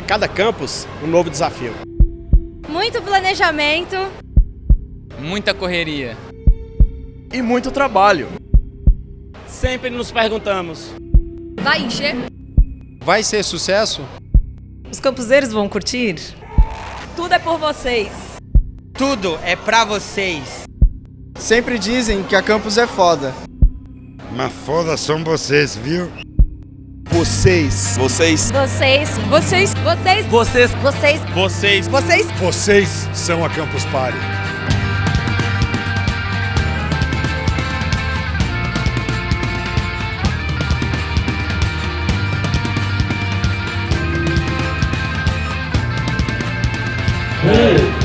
cada campus um novo desafio. Muito planejamento. Muita correria. E muito trabalho. Sempre nos perguntamos: vai encher? Vai ser sucesso? Os campuseiros vão curtir? Tudo é por vocês. Tudo é pra vocês. Sempre dizem que a campus é foda. Mas foda são vocês, viu? Vocês. Vocês. Vocês. Vocês. Vocês. Vocês. Vocês. Vocês. Vocês. Vocês são a Campus Party. Hey!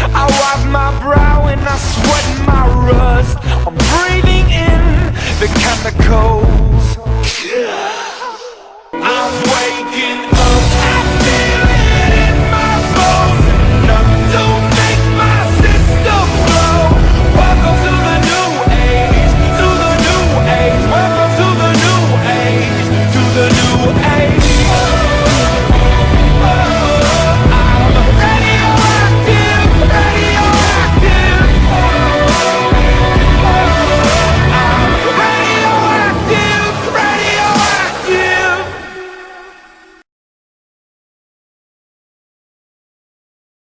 I wipe my brow and I sweat my rust. I'm breathing in the chemicals